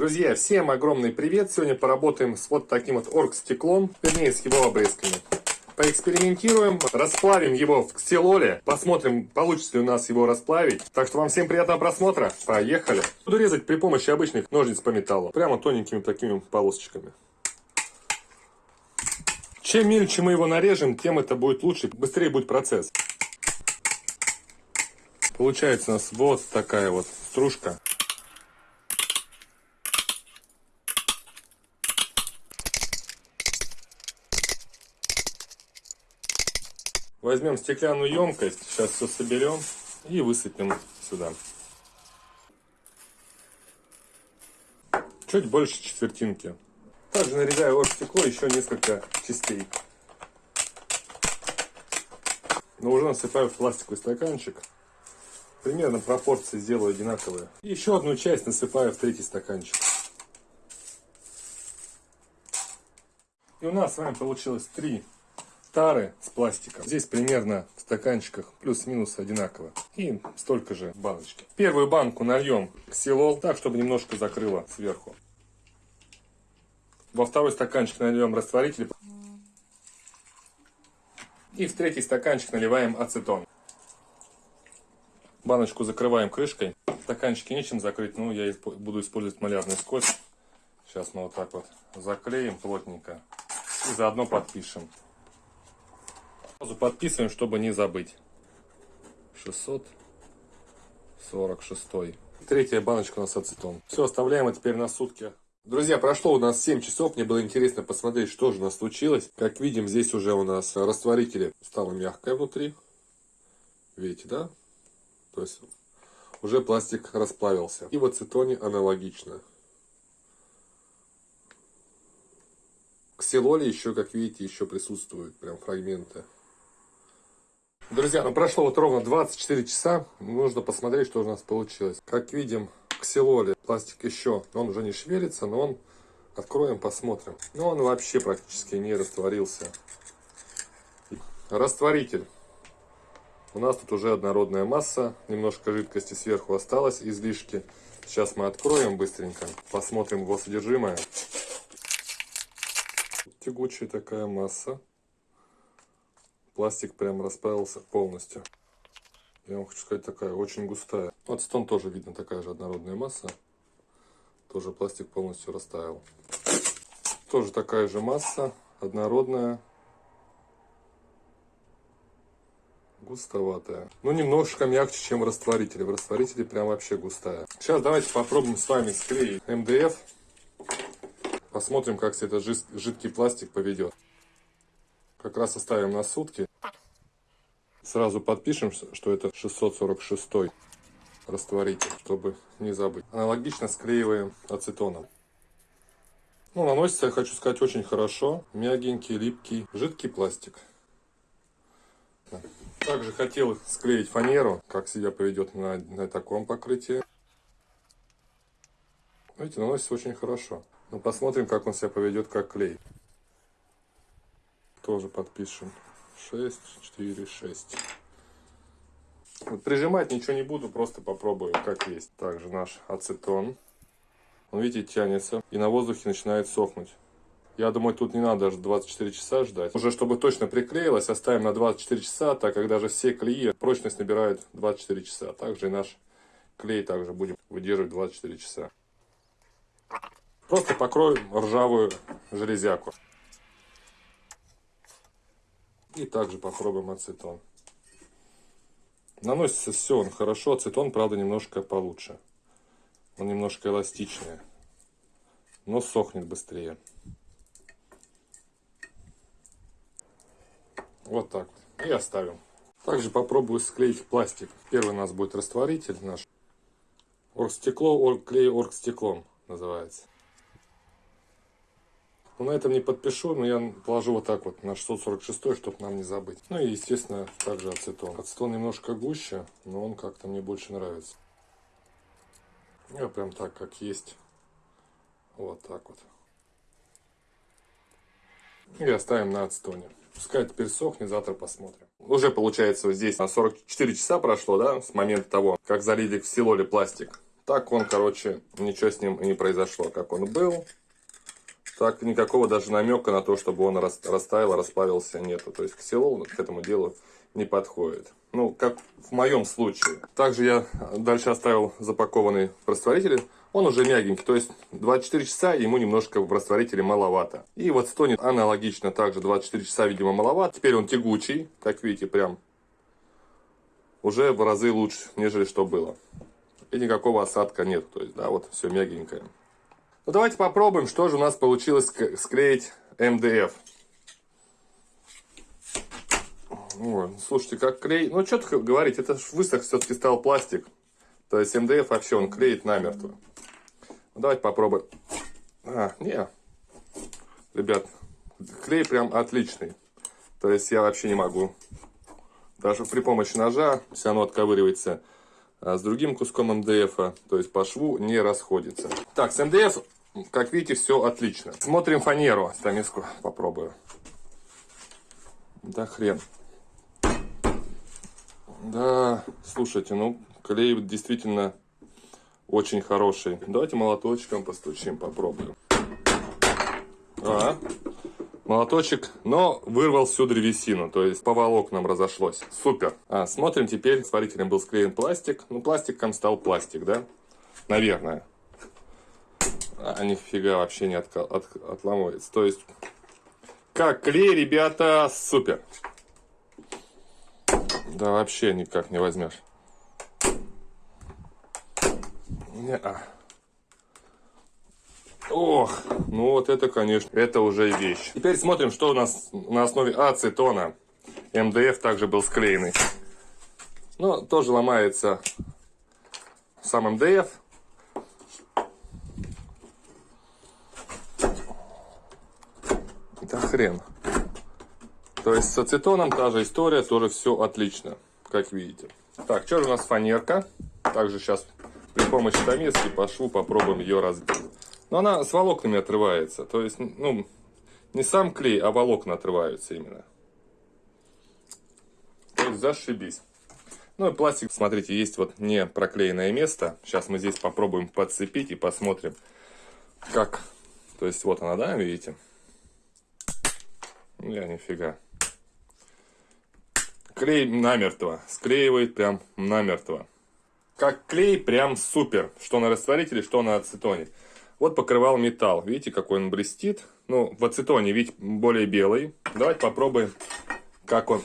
Друзья, всем огромный привет! Сегодня поработаем с вот таким вот оргстеклом, вернее с его обрезками. Поэкспериментируем, расплавим его в ксилоле, посмотрим, получится ли у нас его расплавить. Так что вам всем приятного просмотра, поехали! Буду резать при помощи обычных ножниц по металлу, прямо тоненькими такими полосочками. Чем мельче мы его нарежем, тем это будет лучше, быстрее будет процесс. Получается у нас вот такая вот стружка. Возьмем стеклянную емкость, сейчас все соберем и высыпем сюда. Чуть больше четвертинки. Также нарезаю оргстекло еще несколько частей. Но уже насыпаю в пластиковый стаканчик. Примерно пропорции сделаю одинаковые. И еще одну часть насыпаю в третий стаканчик. И у нас с вами получилось три тары с пластиком. Здесь примерно в стаканчиках плюс-минус одинаково. И столько же баночки. Первую банку нальем ксилол, так, чтобы немножко закрыло сверху. Во второй стаканчик нальем растворитель. И в третий стаканчик наливаем ацетон. Баночку закрываем крышкой. Стаканчики нечем закрыть, но я буду использовать малярный скотч. Сейчас мы вот так вот заклеим плотненько. И заодно подпишем. Сразу подписываем, чтобы не забыть. 646. Третья баночка у нас ацетон. Все, оставляем это теперь на сутки. Друзья, прошло у нас 7 часов. Мне было интересно посмотреть, что же у нас случилось. Как видим, здесь уже у нас растворители стало мягкое внутри. Видите, да? То есть уже пластик расплавился. И в ацетоне аналогично. Ксилоле еще, как видите, еще присутствуют прям фрагменты. Друзья, ну прошло вот ровно 24 часа. Нужно посмотреть, что у нас получилось. Как видим, ксилоле пластик еще, он уже не шевелится, но он, откроем, посмотрим. Ну, он вообще практически не растворился. Растворитель. У нас тут уже однородная масса, немножко жидкости сверху осталось, излишки. Сейчас мы откроем быстренько, посмотрим его содержимое. Тягучая такая масса пластик прям расправился полностью. Я вам хочу сказать, такая очень густая. Стон тоже видно, такая же однородная масса. Тоже пластик полностью растаял. Тоже такая же масса, однородная. Густоватая. Ну, немножко мягче, чем в растворителе. В растворителе прям вообще густая. Сейчас давайте попробуем с вами склеить МДФ. Посмотрим, как себя этот жидкий пластик поведет. Как раз оставим на сутки. Сразу подпишем, что это 646 растворитель, чтобы не забыть. Аналогично склеиваем ацетоном. Ну, наносится, я хочу сказать, очень хорошо. Мягенький, липкий, жидкий пластик. Также хотел склеить фанеру, как себя поведет на, на таком покрытии. Видите, наносится очень хорошо. Но посмотрим, как он себя поведет как клей. Тоже подпишем. 6, 4, 6. Вот прижимать ничего не буду, просто попробую, как есть. Также наш ацетон. Он, видите, тянется и на воздухе начинает сохнуть. Я думаю, тут не надо даже 24 часа ждать. Уже чтобы точно приклеилось, оставим на 24 часа, так как даже все клеи прочность набирают 24 часа. Также и наш клей также будем выдерживать 24 часа. Просто покроем ржавую железяку. И также попробуем ацетон. Наносится все он хорошо. Ацетон, правда, немножко получше. Он немножко эластичнее. Но сохнет быстрее. Вот так. И оставим. Также попробую склеить пластик. Первый у нас будет растворитель наш. Оргстекло, оргклей оргстеклом называется. Ну, на этом не подпишу, но я положу вот так вот на 646, чтобы нам не забыть. Ну и, естественно, также ацетон. Ацетон немножко гуще, но он как-то мне больше нравится. Я прям так, как есть. Вот так вот. И оставим на ацетоне. Пускай теперь сохнет, завтра посмотрим. Уже получается вот здесь 44 часа прошло, да, с момента того, как залили в силоле пластик. Так он, короче, ничего с ним не произошло. Как он был, так никакого даже намека на то, чтобы он растаял, расплавился, нету. То есть ксилол к этому делу не подходит. Ну, как в моем случае. Также я дальше оставил запакованный в растворителе. Он уже мягенький, то есть 24 часа ему немножко в растворителе маловато. И вот стонет аналогично также 24 часа, видимо, маловато. Теперь он тягучий, как видите, прям уже в разы лучше, нежели что было. И никакого осадка нет, то есть, да, вот все мягенькое. Ну, давайте попробуем, что же у нас получилось склеить МДФ. Ой, слушайте, как клей... Ну, что говорить, это высох все-таки стал пластик. То есть МДФ вообще он клеит намертво. Ну, давайте попробуем. А, не. Ребят, клей прям отличный. То есть я вообще не могу. Даже при помощи ножа все равно отковыривается с другим куском МДФ. То есть по шву не расходится. Так, с МДФ, как видите, все отлично. Смотрим фанеру. Стамиску попробую. Да хрен. Да, слушайте, ну, клей действительно очень хороший. Давайте молоточком постучим, попробуем. А, молоточек, но вырвал всю древесину, то есть по волокнам разошлось. Супер. А, смотрим теперь, сварителем был склеен пластик. Ну, пластиком стал пластик, да? Наверное. А, нифига вообще не от, от, отламывается. То есть, как клей, ребята, супер. Да вообще никак не возьмешь. Не -а. Ох, ну вот это, конечно, это уже вещь. Теперь смотрим, что у нас на основе ацетона. МДФ также был склеенный. Но тоже ломается сам МДФ. Да хрен. То есть с ацетоном та же история, тоже все отлично, как видите. Так, что же у нас фанерка? Также сейчас при помощи томески по шву попробуем ее разбить. Но она с волокнами отрывается. То есть, ну, не сам клей, а волокна отрываются именно. То есть зашибись. Ну и пластик, смотрите, есть вот не проклеенное место. Сейчас мы здесь попробуем подцепить и посмотрим, как. То есть вот она, да, видите? Я нифига. Клей намертво. Склеивает прям намертво. Как клей прям супер. Что на растворителе, что на ацетоне. Вот покрывал металл. Видите, какой он блестит. Ну, в ацетоне, видите, более белый. Давайте попробуем, как он.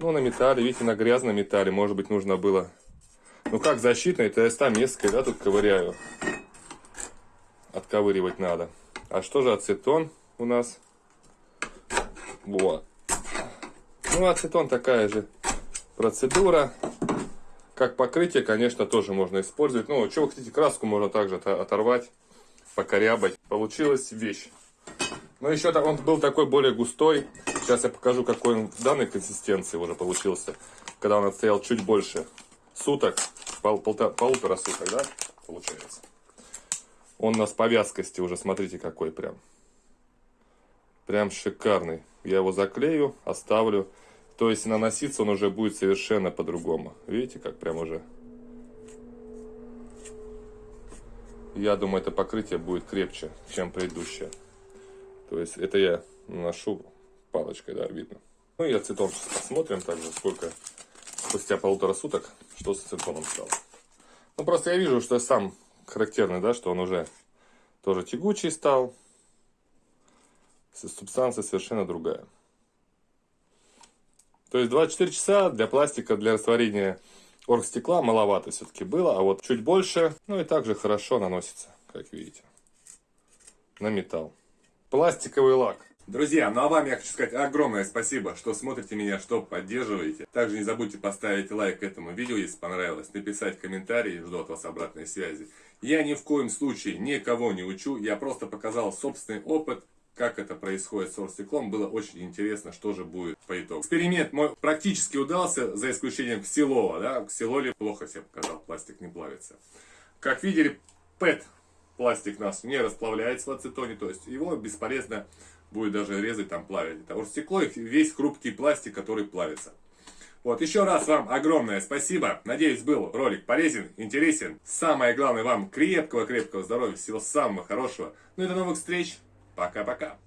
Ну, на металле, видите, на грязном металле. Может быть, нужно было... Ну, как защитный, то я там да, тут ковыряю. Отковыривать надо. А что же ацетон у нас? Вот. Ну, ацетон такая же процедура. Как покрытие, конечно, тоже можно использовать. Ну, что вы хотите, краску можно также оторвать, покорябать. Получилась вещь. Но еще он был такой более густой. Сейчас я покажу, какой он в данной консистенции уже получился. Когда он отстоял чуть больше суток, пол, полтора, полутора суток, да, получается. Он у нас по вязкости уже, смотрите, какой прям. Прям шикарный. Я его заклею, оставлю. То есть наноситься он уже будет совершенно по-другому. Видите, как прям уже... Я думаю, это покрытие будет крепче, чем предыдущее. То есть это я наношу палочкой, да, видно. Ну и ацетон посмотрим также, сколько спустя полутора суток, что с ацетоном стало. Ну просто я вижу, что сам характерный, да, что он уже тоже тягучий стал. Субстанция совершенно другая. То есть 24 часа для пластика, для растворения оргстекла маловато все-таки было, а вот чуть больше, ну и также хорошо наносится, как видите, на металл. Пластиковый лак. Друзья, ну а вам я хочу сказать огромное спасибо, что смотрите меня, что поддерживаете. Также не забудьте поставить лайк этому видео, если понравилось, написать комментарий, жду от вас обратной связи. Я ни в коем случае никого не учу, я просто показал собственный опыт, как это происходит с оргстеклом, было очень интересно, что же будет по итогу. Эксперимент мой практически удался, за исключением ксилола. Да? Ксилоле плохо себя показал, пластик не плавится. Как видели, ПЭТ пластик наш не расплавляется в ацетоне, то есть его бесполезно будет даже резать, там плавить. Это оргстекло и весь хрупкий пластик, который плавится. Вот, еще раз вам огромное спасибо. Надеюсь, был ролик полезен, интересен. Самое главное, вам крепкого-крепкого здоровья, всего самого хорошего. Ну и до новых встреч. Пока-пока.